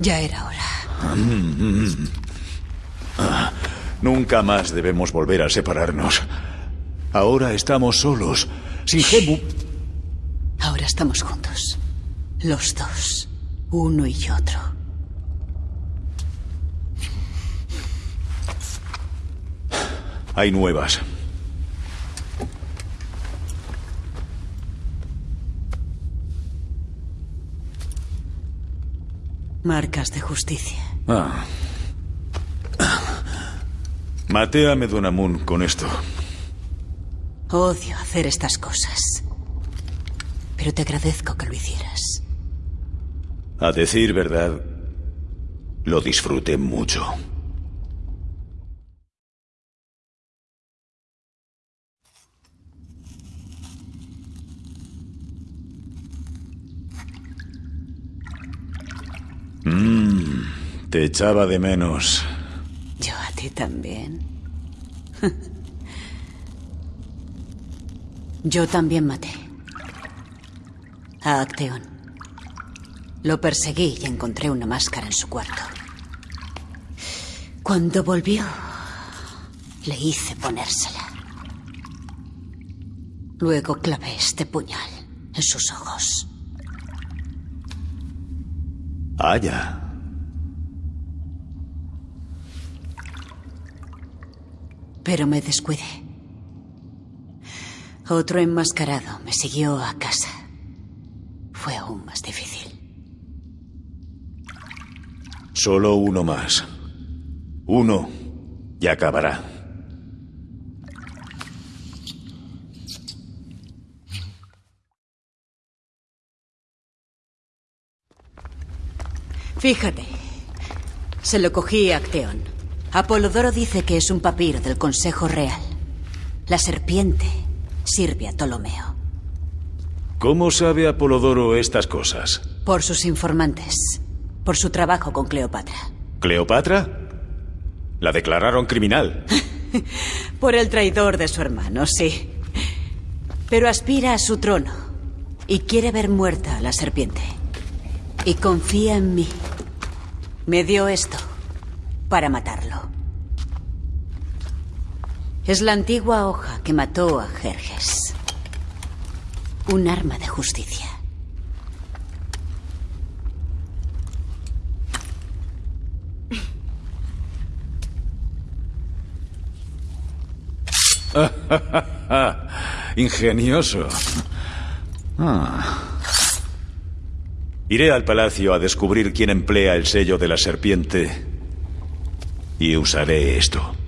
Ya era hora. Nunca más debemos volver a separarnos. Ahora estamos solos. Sin Gemu. Ahora estamos juntos. Los dos. Uno y otro. Hay nuevas. Marcas de justicia. Ah. Maté a Medunamun con esto. Odio hacer estas cosas. Pero te agradezco que lo hicieras. A decir verdad, lo disfruté mucho. Te echaba de menos. Yo a ti también. Yo también maté. A Acteón. Lo perseguí y encontré una máscara en su cuarto. Cuando volvió, le hice ponérsela. Luego clavé este puñal en sus ojos. Aya. Pero me descuidé. Otro enmascarado me siguió a casa. Fue aún más difícil. Solo uno más. Uno y acabará. Fíjate. Se lo cogí a Acteón. Apolodoro dice que es un papiro del Consejo Real. La serpiente sirve a Ptolomeo. ¿Cómo sabe Apolodoro estas cosas? Por sus informantes. Por su trabajo con Cleopatra. ¿Cleopatra? La declararon criminal. Por el traidor de su hermano, sí. Pero aspira a su trono. Y quiere ver muerta a la serpiente. Y confía en mí. Me dio esto para matarlo. Es la antigua hoja que mató a Jerjes. Un arma de justicia. Ingenioso. Ah. Iré al palacio a descubrir quién emplea el sello de la serpiente y usaré esto.